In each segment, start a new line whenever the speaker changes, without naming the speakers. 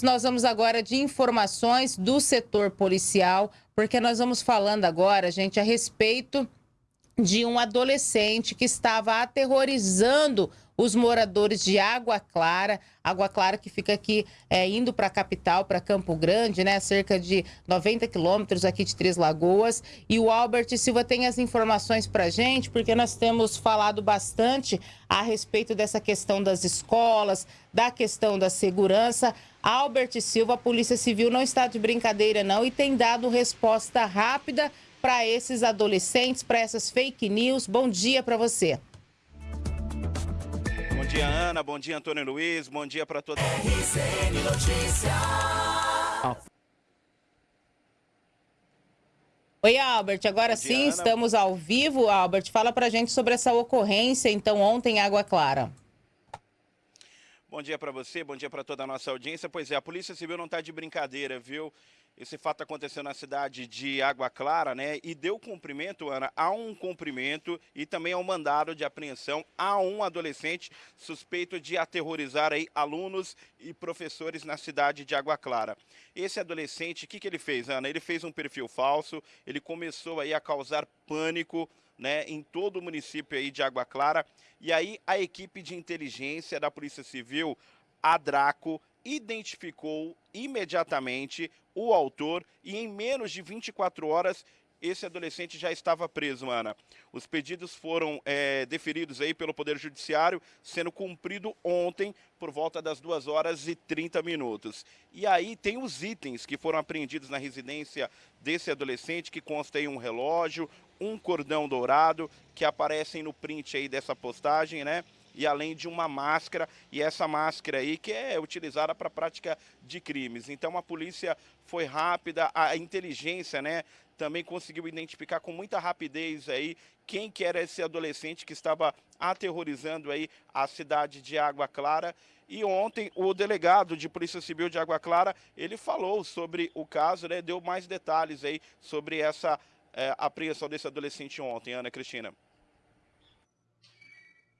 Nós vamos agora de informações do setor policial, porque nós vamos falando agora, gente, a respeito de um adolescente que estava aterrorizando os moradores de Água Clara, Água Clara que fica aqui é, indo para a capital, para Campo Grande, né, cerca de 90 quilômetros aqui de Três Lagoas. E o Albert Silva tem as informações para gente, porque nós temos falado bastante a respeito dessa questão das escolas, da questão da segurança. Albert Silva, a Polícia Civil não está de brincadeira não e tem dado resposta rápida para esses adolescentes, para essas fake news. Bom dia para você.
Bom dia, Ana. Bom dia, Antônio Luiz. Bom dia para todos.
RCN Notícias.
Oi, Albert. Agora
dia,
sim,
Ana.
estamos ao vivo. Albert, fala pra gente sobre essa ocorrência, então, ontem em Água Clara.
Bom dia para você, bom dia para toda a nossa audiência. Pois é, a Polícia Civil não está de brincadeira, viu? Esse fato aconteceu na cidade de Água Clara, né? E deu cumprimento, Ana, a um cumprimento e também ao mandado de apreensão a um adolescente suspeito de aterrorizar aí alunos e professores na cidade de Água Clara. Esse adolescente, o que, que ele fez, Ana? Ele fez um perfil falso, ele começou aí a causar pânico, né, em todo o município aí de Água Clara. E aí a equipe de inteligência da Polícia Civil, a Draco, identificou imediatamente o autor e em menos de 24 horas esse adolescente já estava preso, Ana. Os pedidos foram é, deferidos aí pelo Poder Judiciário, sendo cumprido ontem por volta das 2 horas e 30 minutos. E aí tem os itens que foram apreendidos na residência desse adolescente, que consta aí um relógio, um cordão dourado, que aparecem no print aí dessa postagem, né? E além de uma máscara, e essa máscara aí que é utilizada para prática de crimes. Então a polícia foi rápida, a inteligência, né? Também conseguiu identificar com muita rapidez aí quem que era esse adolescente que estava aterrorizando aí a cidade de Água Clara. E ontem o delegado de Polícia Civil de Água Clara, ele falou sobre o caso, né? Deu mais detalhes aí sobre essa é, apreensão desse adolescente ontem, Ana Cristina.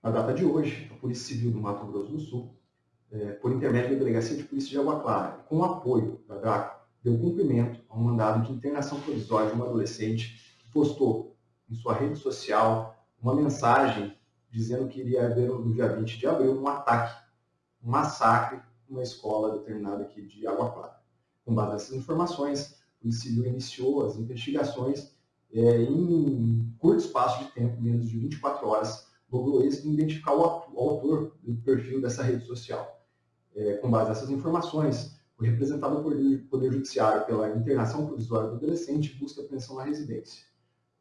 Na data de hoje, a Polícia Civil do Mato Grosso do Sul, é, por intermédio da Delegacia de Polícia de Água Clara, com o apoio da DRACO, deu cumprimento a um mandado de internação provisória de uma adolescente que postou em sua rede social uma mensagem dizendo que iria haver no dia 20 de abril um ataque, um massacre numa escola determinada aqui de Água Clara. Com base nessas informações, a Polícia Civil iniciou as investigações é, em curto espaço de tempo, menos de 24 horas, logrou êxito em identificar o autor do perfil dessa rede social. É, com base nessas informações, foi representado por Poder Judiciário pela internação provisória do adolescente busca apreensão na residência.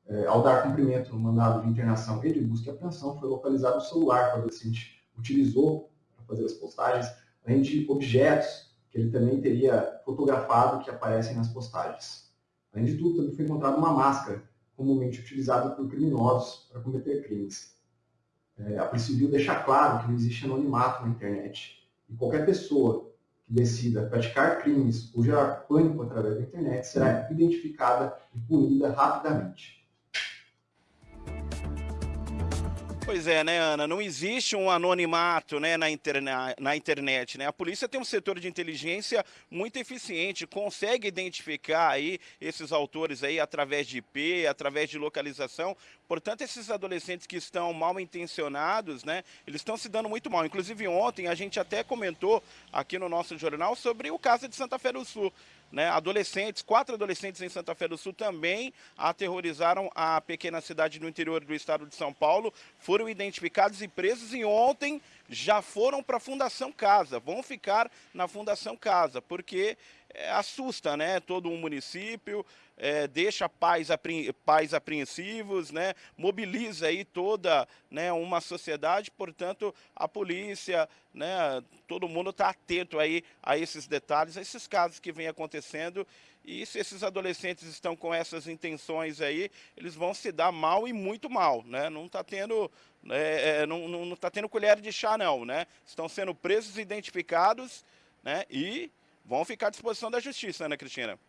É, ao dar cumprimento no mandado de internação e de busca e apreensão, foi localizado o celular que o adolescente utilizou para fazer as postagens, além de objetos que ele também teria fotografado que aparecem nas postagens. Além de tudo, também foi encontrada uma máscara, comumente utilizada por criminosos para cometer crimes. É, a deixa claro que não existe anonimato na internet. E qualquer pessoa que decida praticar crimes ou gerar pânico através da internet será identificada e punida rapidamente.
Pois é, né, Ana? Não existe um anonimato né, na, interna na internet. Né? A polícia tem um setor de inteligência muito eficiente, consegue identificar aí esses autores aí através de IP, através de localização. Portanto, esses adolescentes que estão mal intencionados, né, eles estão se dando muito mal. Inclusive, ontem a gente até comentou aqui no nosso jornal sobre o caso de Santa Fé do Sul. Né, adolescentes, quatro adolescentes em Santa Fé do Sul também aterrorizaram a pequena cidade no interior do estado de São Paulo, foram identificados e presos e ontem já foram para a Fundação Casa, vão ficar na Fundação Casa, porque é, assusta né, todo um município, é, deixa pais, apre, pais apreensivos, né, mobiliza aí toda né, uma sociedade, portanto a polícia, né, todo mundo está atento aí a esses detalhes, a esses casos que vêm acontecendo e se esses adolescentes estão com essas intenções aí, eles vão se dar mal e muito mal, né? Não está tendo, é, é, não, não, não tá tendo colher de chá não, né? Estão sendo presos, identificados, né? E vão ficar à disposição da justiça, Ana Cristina.